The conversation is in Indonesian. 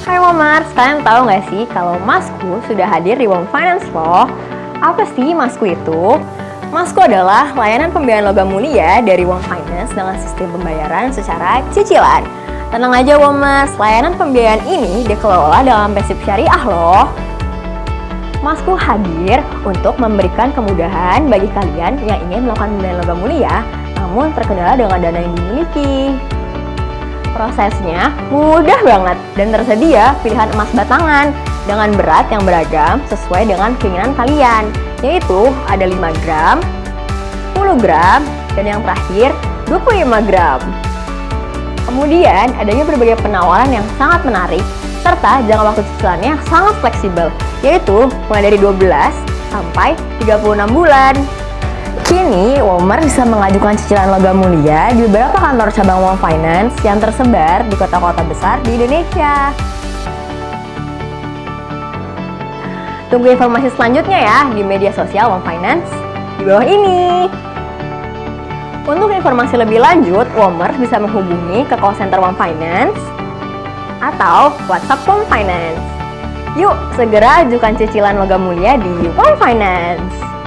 Hai Womers, kalian tahu nggak sih kalau Masku sudah hadir di Wom Finance loh? Apa sih Masku itu? Masku adalah layanan pembiayaan logam mulia dari Wom Finance dengan sistem pembayaran secara cicilan. Tenang aja Womers, layanan pembiayaan ini dikelola dalam prinsip syariah loh. Masku hadir untuk memberikan kemudahan bagi kalian yang ingin melakukan pembiayaan logam mulia namun terkendala dengan dana yang dimiliki. Prosesnya mudah banget dan tersedia pilihan emas batangan dengan berat yang beragam sesuai dengan keinginan kalian, yaitu ada 5 gram, 10 gram, dan yang terakhir 25 gram. Kemudian adanya berbagai penawaran yang sangat menarik serta jangka waktu cicilannya sangat fleksibel, yaitu mulai dari 12 sampai 36 bulan. Kini, Womer bisa mengajukan cicilan logam mulia di beberapa kantor cabang Wom Finance yang tersebar di kota-kota besar di Indonesia. Tunggu informasi selanjutnya ya di media sosial Wom Finance di bawah ini. Untuk informasi lebih lanjut, Womer bisa menghubungi ke call center Wom Finance atau WhatsApp Wom Finance. Yuk, segera ajukan cicilan logam mulia di Wom Finance.